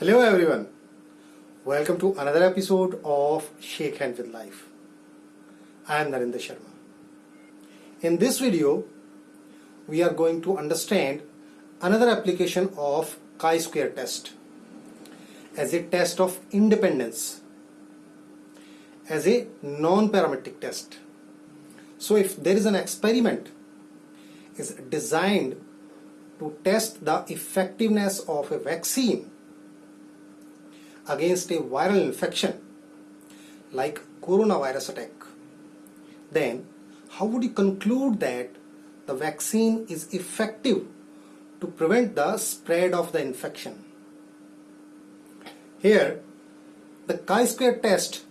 Hello everyone. Welcome to another episode of Shake Hand with Life. I am Narendra Sharma. In this video, we are going to understand another application of chi-square test as a test of independence as a non-parametric test. So if there is an experiment is designed to test the effectiveness of a vaccine against a viral infection like coronavirus attack, then how would you conclude that the vaccine is effective to prevent the spread of the infection? Here, the chi-square test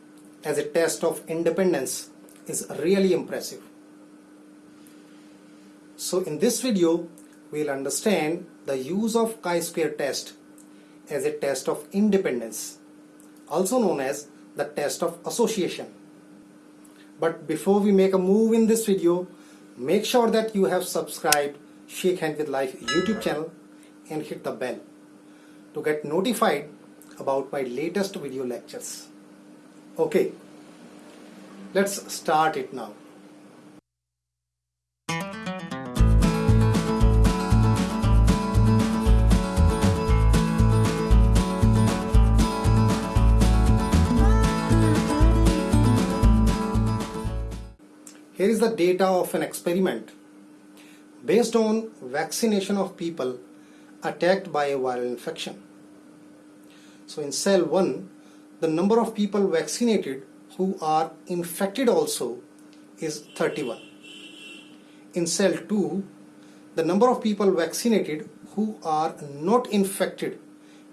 as a test of independence is really impressive. So in this video, we'll understand the use of chi-square test as a test of independence, also known as the test of association. But before we make a move in this video, make sure that you have subscribed Shake Hand with Life YouTube channel and hit the bell to get notified about my latest video lectures. Okay, let's start it now. Here is the data of an experiment based on vaccination of people attacked by a viral infection. So in cell 1, the number of people vaccinated who are infected also is 31. In cell 2, the number of people vaccinated who are not infected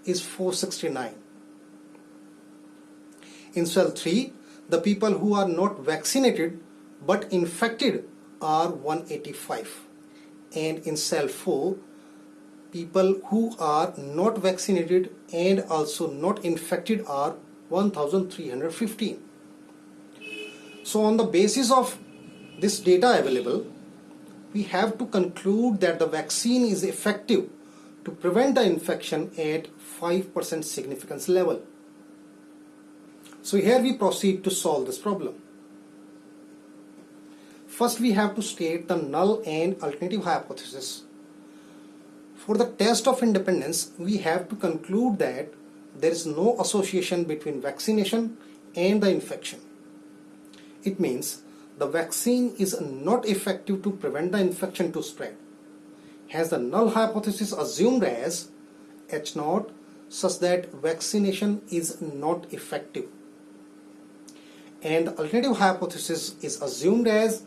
is 469. In cell 3, the people who are not vaccinated but infected are 185 and in cell 4 people who are not vaccinated and also not infected are 1315 so on the basis of this data available we have to conclude that the vaccine is effective to prevent the infection at 5% significance level. So here we proceed to solve this problem First we have to state the null and alternative hypothesis. For the test of independence, we have to conclude that there is no association between vaccination and the infection. It means the vaccine is not effective to prevent the infection to spread. Hence the null hypothesis assumed as H0 such that vaccination is not effective. And the alternative hypothesis is assumed as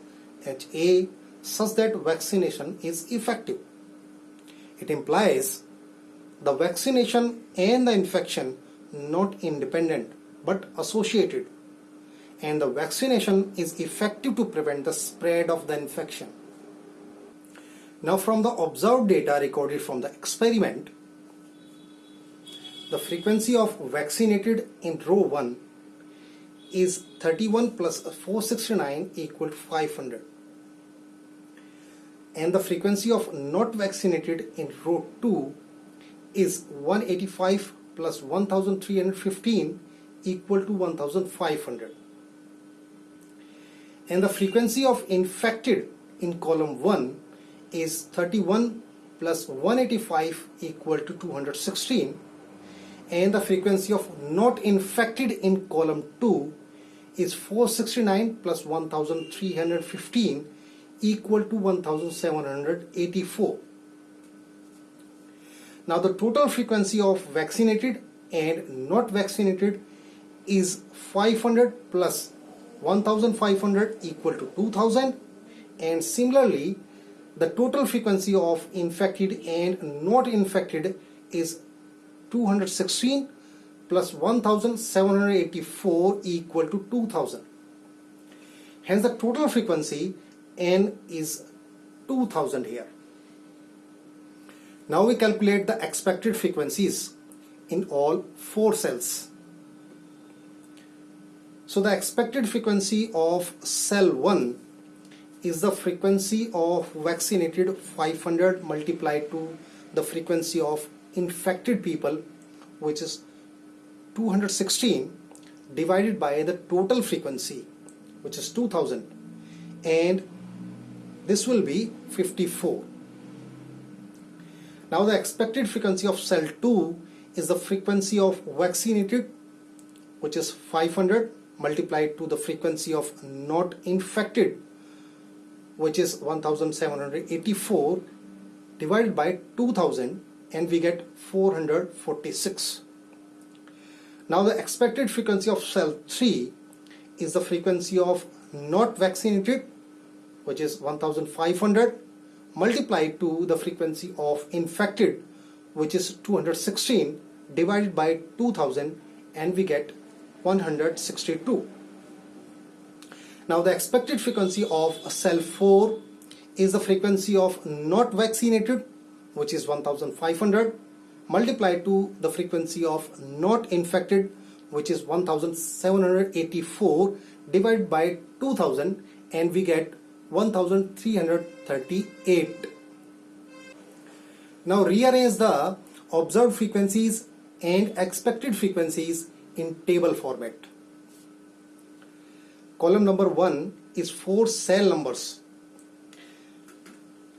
HA such that vaccination is effective. It implies the vaccination and the infection not independent but associated and the vaccination is effective to prevent the spread of the infection. Now from the observed data recorded from the experiment, the frequency of vaccinated in row 1 is 31 plus 469 equal to 500 and the frequency of not vaccinated in row 2 is 185 plus 1315 equal to 1500 and the frequency of infected in column 1 is 31 plus 185 equal to 216 and the frequency of not infected in column 2 is 469 plus 1315 equal to 1784. Now the total frequency of vaccinated and not vaccinated is 500 plus 1500 equal to 2000 and similarly the total frequency of infected and not infected is 216 plus 1784 equal to 2000 hence the total frequency n is 2000 here. Now we calculate the expected frequencies in all four cells. So the expected frequency of cell 1 is the frequency of vaccinated 500 multiplied to the frequency of infected people which is 216 divided by the total frequency which is 2000 and this will be 54 now the expected frequency of cell 2 is the frequency of vaccinated which is 500 multiplied to the frequency of not infected which is 1784 divided by 2000 and we get 446 now the expected frequency of cell 3 is the frequency of not vaccinated which is 1500 multiplied to the frequency of infected which is 216 divided by 2000 and we get 162. Now the expected frequency of cell 4 is the frequency of not vaccinated which is 1500 multiplied to the frequency of not infected which is 1784 divided by 2000 and we get 1338. Now rearrange the observed frequencies and expected frequencies in table format. Column number 1 is four cell numbers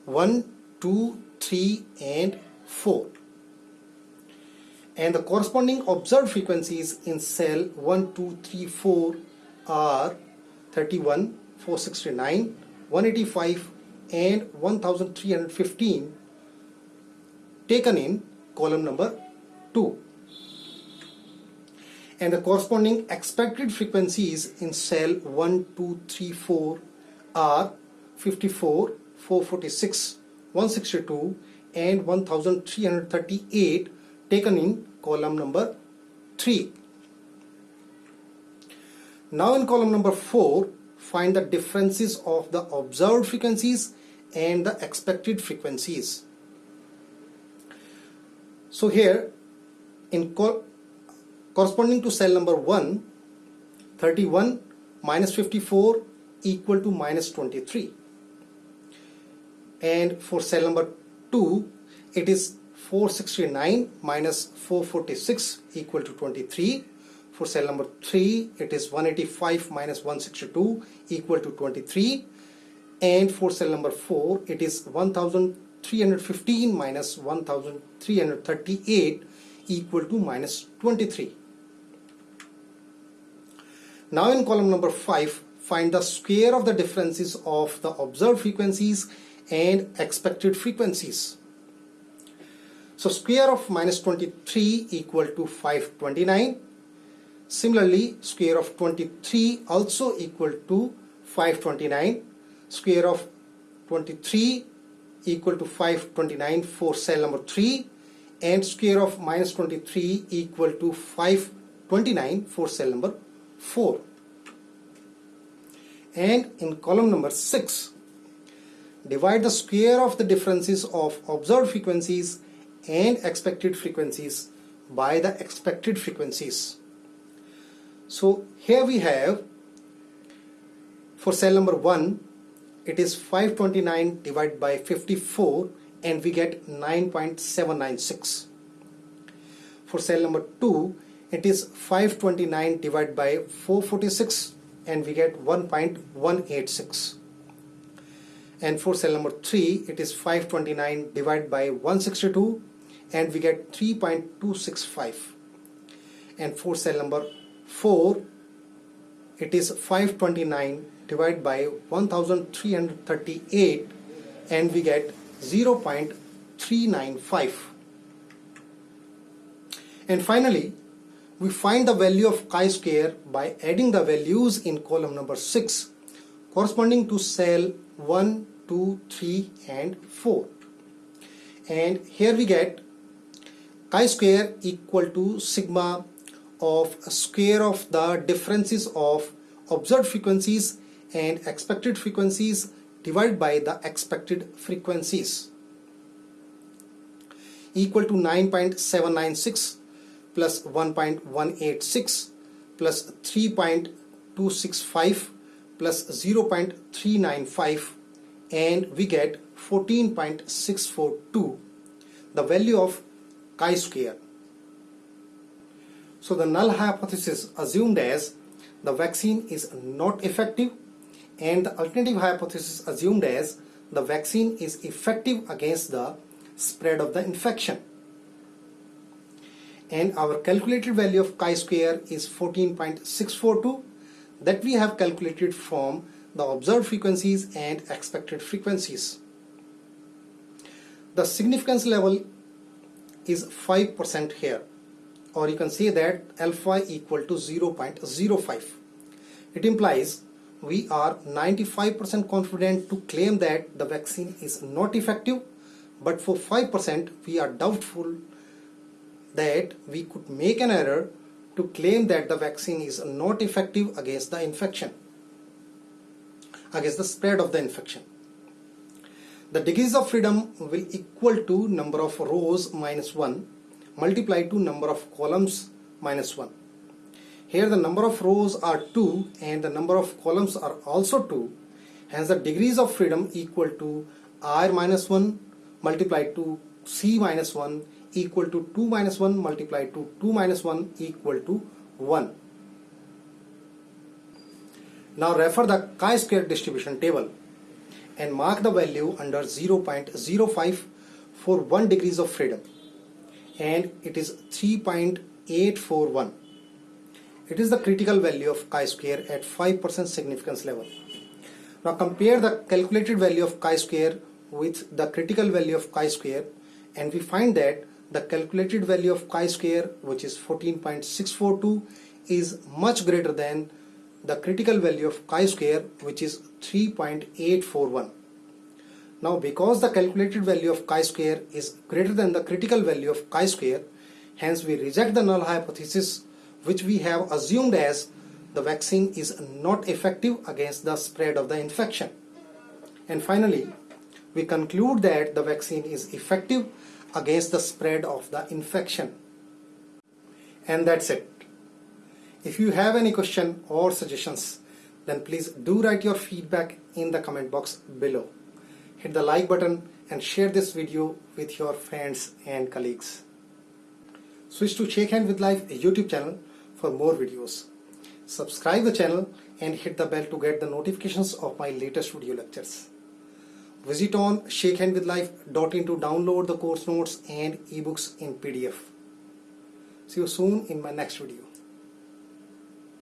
1, 2, 3 and 4 and the corresponding observed frequencies in cell 1, 2, 3, 4 are 31, 469, 185 and 1315 taken in column number 2 and the corresponding expected frequencies in cell 1, 2, 3, 4 are 54, 446, 162 and 1338 taken in column number 3. Now in column number 4 find the differences of the observed frequencies and the expected frequencies. So here in co corresponding to cell number 1 31 minus 54 equal to minus 23 and for cell number 2 it is 469 minus 446 equal to 23 for cell number 3 it is 185 minus 162 equal to 23 and for cell number 4 it is 1315 minus 1338 equal to minus 23 now in column number 5 find the square of the differences of the observed frequencies and expected frequencies so square of minus 23 equal to 529. Similarly, square of 23 also equal to 529. Square of 23 equal to 529 for cell number 3 and square of minus 23 equal to 529 for cell number 4. And in column number 6, divide the square of the differences of observed frequencies and expected frequencies by the expected frequencies. So here we have for cell number 1 it is 529 divided by 54 and we get 9.796. For cell number 2 it is 529 divided by 446 and we get 1.186 and for cell number 3 it is 529 divided by 162 and we get 3.265 and for cell number 4 it is 529 divided by 1338 and we get 0.395 and finally we find the value of chi-square by adding the values in column number 6 corresponding to cell 1, 2, 3 and 4 and here we get chi-square equal to sigma of square of the differences of observed frequencies and expected frequencies divided by the expected frequencies. Equal to 9.796 plus 1.186 plus 3.265 plus 0.395 and we get 14.642 the value of chi-square So the null hypothesis assumed as the vaccine is not effective and the alternative hypothesis assumed as the vaccine is effective against the spread of the infection. And our calculated value of chi-square is 14.642 that we have calculated from the observed frequencies and expected frequencies. The significance level is 5% here or you can say that alpha equal to 0.05. It implies we are 95% confident to claim that the vaccine is not effective but for 5% we are doubtful that we could make an error to claim that the vaccine is not effective against the infection against the spread of the infection the degrees of freedom will equal to number of rows minus 1 multiplied to number of columns minus 1 here the number of rows are 2 and the number of columns are also 2. Hence the degrees of freedom equal to r minus 1 multiplied to c minus 1 equal to 2 minus 1 multiplied to 2 minus 1 equal to 1. Now refer the chi-square distribution table and mark the value under 0.05 for 1 degrees of freedom and it is 3.841. It is the critical value of chi-square at 5% significance level. Now compare the calculated value of chi-square with the critical value of chi-square and we find that the calculated value of chi-square which is 14.642 is much greater than the critical value of chi-square which is 3.841. Now because the calculated value of chi-square is greater than the critical value of chi-square hence we reject the null hypothesis which we have assumed as the vaccine is not effective against the spread of the infection. And finally, we conclude that the vaccine is effective against the spread of the infection. And that's it. If you have any question or suggestions, then please do write your feedback in the comment box below. Hit the like button and share this video with your friends and colleagues. Switch to Shake Hand with Life YouTube channel for more videos. Subscribe the channel and hit the bell to get the notifications of my latest video lectures. Visit on shakehandwithlife.in to download the course notes and ebooks in PDF. See you soon in my next video.